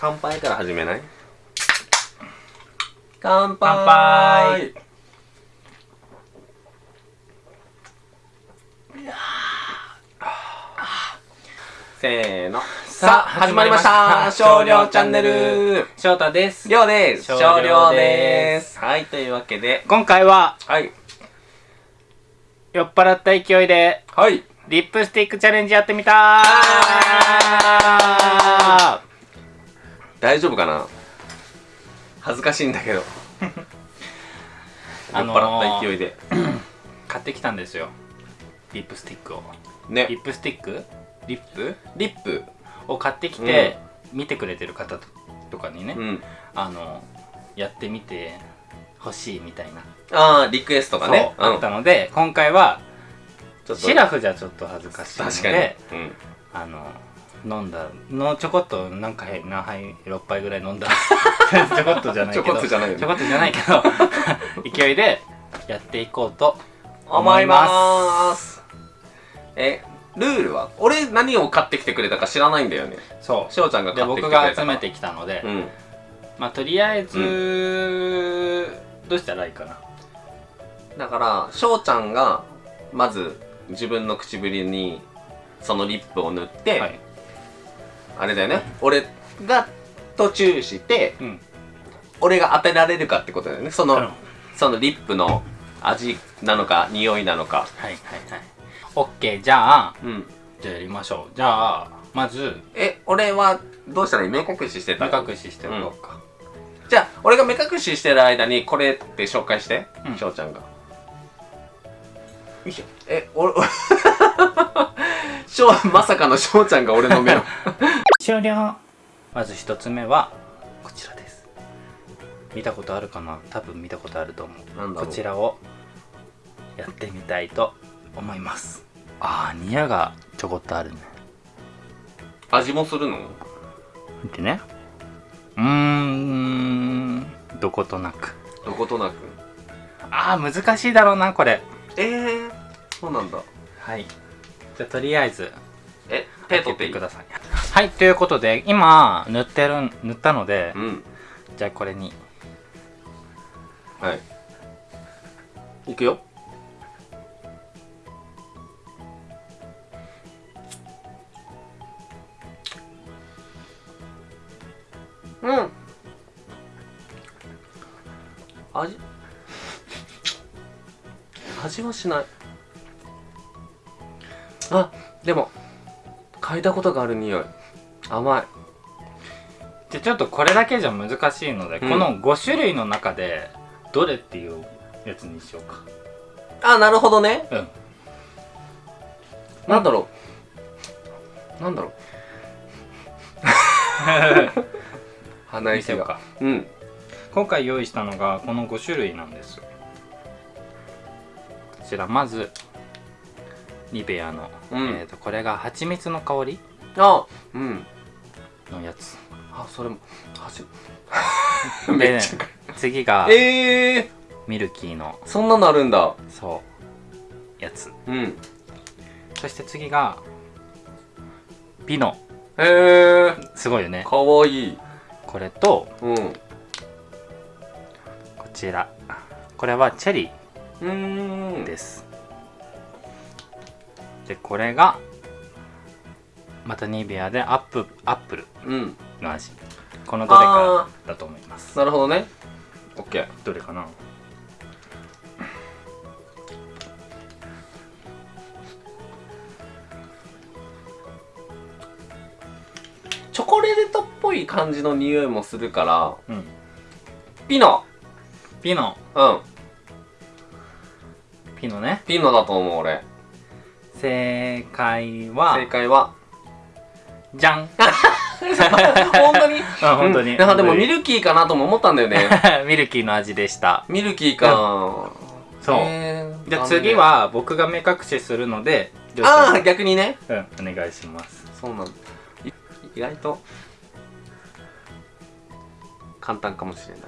乾杯から始めない？乾杯。せーの。さあ始まりました。少量チャンネル。翔太です。りょうです。少少量量でです。すはいというわけで。今回ははい。酔っ払った勢いではい。リップスティックチャレンジやってみた大丈夫かな？恥ずかしいんだけど。あの酔っー払った勢いで。買ってきたんですよ。リップスティックを。リップスティック？リップ？リップを買ってきて、見てくれてる方ととかにね、うん。あのやってみて欲しいみたいな、ああリクエストがね。あったので今回はシラフじゃちょっと恥ずかしいの確かに。でうん。あの飲んだのちょこっと何回何杯6杯ぐらい飲んだ ちょこっとじゃないけどちょこっとじゃないよね。ちょこっとじゃないけど 勢いでやっていこうと思います。えルールは俺何を買ってきてくれたか知らないんだよね。そしょうちゃんが買ってきて僕くれたから。が集めてきたので、うん。まあとりあえず、どうしたらいいかな。だからしょうちゃんがまず自分の唇にそのリップを塗って、はい。あれだよね。俺が途中してうん。俺が当てられるかってことだよね。その、うん。はいそのリップの味なのか匂いなのか。はいはい OK じゃあうん。じゃあやりましょう。じゃあまずえ俺はどうしたらいい？目隠ししてた？目隠ししておこうか、じゃあ俺が目隠ししてる間にこれって紹介してうん。翔、ちゃんが。よいしょ。え俺 翔まさかの翔ちゃんが俺の目を。終了。まず一つ目はこちらです。見たことあるかな？多分見たことあると思う。こちらをやってみたいと思いますああニヤがちょこっとあるね。味もするの？見てね？うーんどことなく。どことなく？ああ難しいだろうなこれ。えー、そうなんだ。はい。じゃあとりあえずえ手取ってください。はいということで今塗ってる塗ったのでうん。じゃあこれに。はい。いくようん。味？味はしない。あでも嗅いだことがある匂い。甘い。じゃあちょっとこれだけじゃ難しいので、うん。この5種類の中でどれっていうやつにしようか。あなるほどね。うん。なんだろう。なんだろう 鼻息が。見せようか。うん。今回用意したのがこの5種類なんです。こちらまずニベアの、うん。えー、とこれが蜂蜜の香りあうん。のやつ。あそれもはじ でめっち次がゃええミルキーのそんなのあるんだ。そうやつ。うん。そして次がピノへえすごいよね。かわいいこれとうん。こちら。これはチェリうーです。でこれがまたニベアでアップアップルうん。の味。このどれかだと思います。なるほどね。オッケー。どれかな？感じの匂いもするからうん。ピノ。ピノ。うん。ピノね。ピノだと思う俺。正解は。正解は。じゃん本当に？あ 本当に、うん。でもミルルキーかなとも思ったんだよね。ミルキーの味でした。ミルキーか。そそう、えーじゃあ次は僕が目隠しするのでああ逆にね。うんお願いします。そうなんだ。い意外と簡単かもしれない。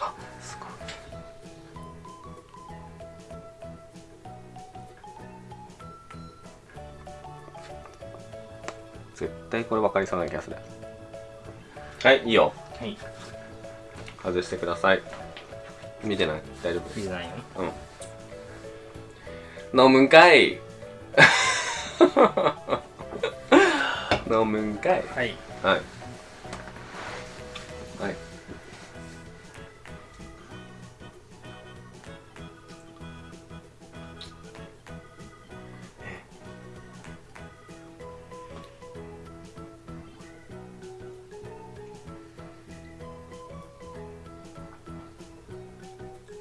あすごい。絶対これ分かりそうな気がする。はいいいよ。はい。外してください。見てない？大丈夫？いいじゃないよ。うん。飲むんかい。飲むんかい。はい。はい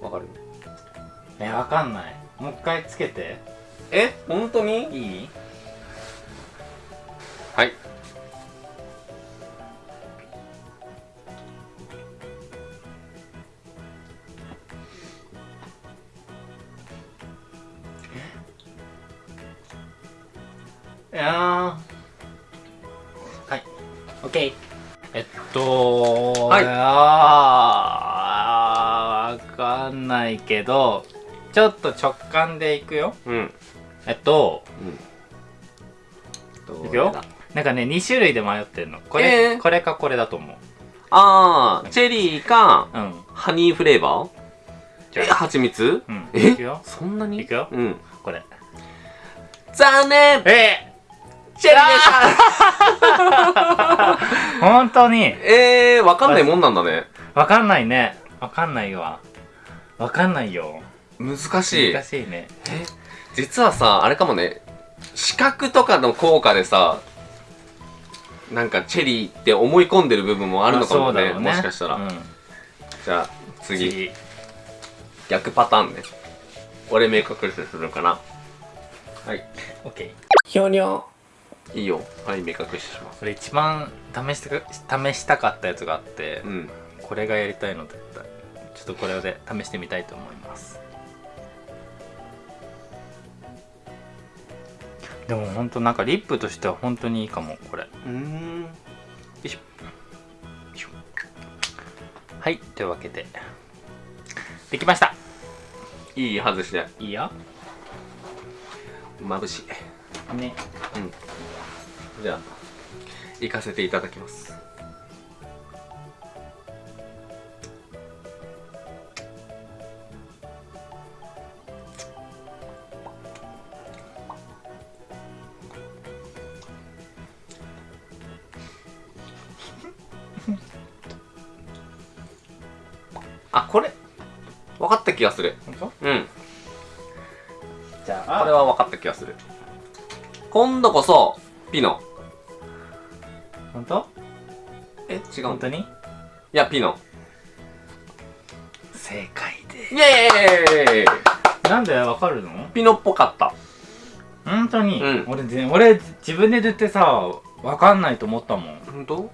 わかるえわかんない。もう一回つけて。え本当に？いい？はい。いやー。はい。オッケーえっとはいかんないけどちょっと直感でいくよ。うん。えっとどういくよ。だなんかね2種類で迷ってんの。これ、えー。これかこれだと思う。あーチェリーかうん。ハニーフレーバー？え蜂蜜？うん。え？いくよ。そんなに？いくよ。うん。これ。残念！えチェリーでしたー、本当に。えー、わかんないもんなんだね。わかんないね。わかんないわわかんないよ。難しい。難しいね。え？実はさあれかもね。視覚とかの効果でさなんかチェリーって思い込んでる部分もあるのかもね,、まあそうだろうもしかしたら、うん。じゃあ次。次。逆パターンね。俺目隠しするかな。はい。オッケー。ひょにょいいよ。はい目隠しします。これ一番試して試したかったやつがあってうん。これがやりたいのだったちょっとこれで試してみたいと思います。でも本当なんかリップとしては本当にいいかもこれ。ようん。よいしょ。はいというわけで。できました。いい外しでいいよ。眩しい。ね。じゃあ行かせていただきます あこれ分かった気がする。本当？うん。じゃあこれは分かった気がする。今度こそピノ。本当？え違う。本当に？やピノ。正解でイエーイ！なんでわかるの？ピノっぽかった。本当に、うん。俺ぜ俺自分で塗ってさわかんないと思ったもん。本当？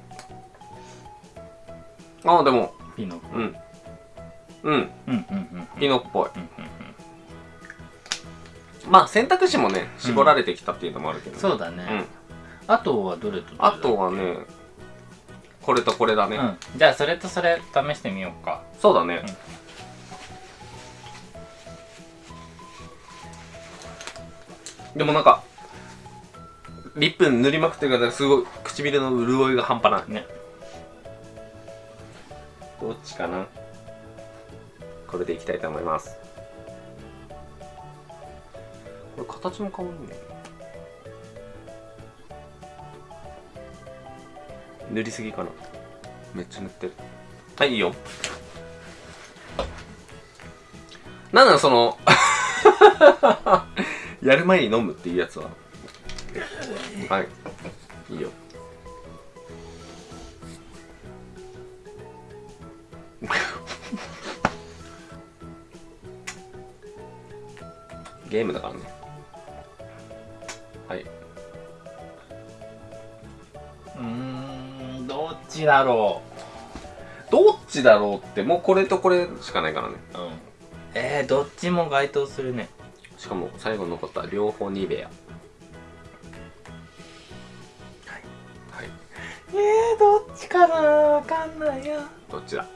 あでも。ピノうん。うん。うんうんピノっぽい。うんうんまあ選択肢もね絞られてきたっていうのもあるけど、うんそうだね、うん。あとはどれとどれだあとはねこれとこれだね、うん。じゃあそれとそれ試してみようか。そうだね、でもなんかリップ塗りまくってるからすごい唇の潤いが半端ない。ねどっちかな？これでいきたいと思います。これ形も変わるね塗りすぎかな？めっちゃ塗ってる。はいいいよ。なんなのその やる前に飲むっていうやつは。はい。いいよゲームだからね。はい。うーんどっちだろどっちだろうってもうこれとこれしかないからね。ううん。えー、どっちも該当するね。しかも最後に残った両方ニベア。はい。はい。えー、どっちかなわかんないよ。どっちだ？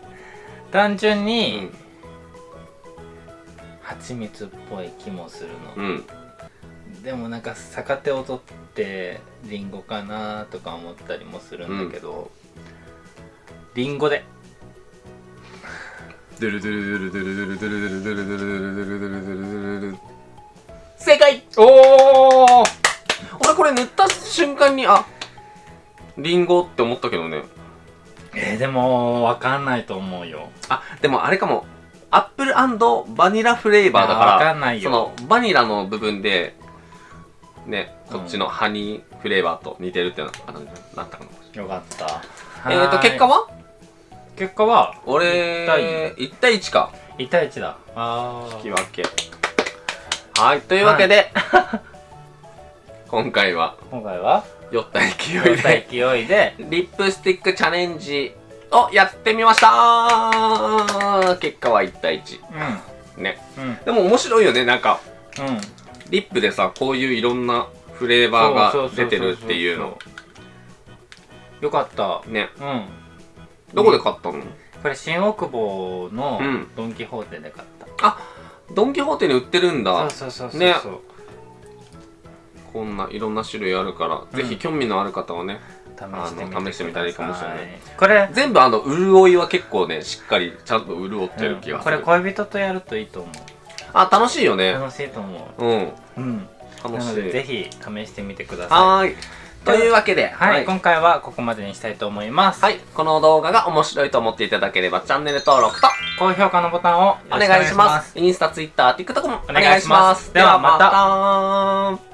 単純うに、ん蜂蜜っぽい気もするの、うん。でもなんか逆手を取ってリンゴかなとか思ったりもするんだけど、リンゴで。ドゥルドゥルドゥルドゥルドゥルドゥルドゥルドゥルドゥルドゥルドゥルドゥルドゥル正解おー俺これ塗った瞬間にあリンゴって思ったけどねえー、でもわかんないと思うよあでもあれかもアップルバニラフレーバーだからそのバニラの部分でねこっちのハニーフレーバーと似てるってなあなんなったかなよかった。えーと結果は？は結果は？俺一対1対1か。1対1だ。あ引き分け。はいというわけで、今回は今回は？酔った勢い酔ったで勢いで。リップスティックチャレンジをやってみました。結果は1対1うね。んうん。でも面白いよねなんか。うん。リップでさこういういろんなフレーバーが出てるっていうの。よかった。ね。うん。どこで買ったの？これ新大久保のうん。ドン・キホーテで買った、あドン・キホーテに売ってるんだ。そうそうそうそうねそうこんないろんな種類あるから、うん。ぜひ興味のある方はね試してみてあの試してみたらいいかもしれない。これ全部あの潤いは結構ねしっかりちゃんと潤ってる気がする、これ恋人とやるといいと思う。あ楽しいよね。楽しいと思う。ん。ううん。楽しなのでぜいひ試してみてください。というわけでいはい、今回はここまでにしたいと思います、はい。この動画が面白いと思っていただければチャンネル登録と高評価のボタンをよお願いします。インスタ、ツイッター、TikTok もおお願いし願いします。ではまた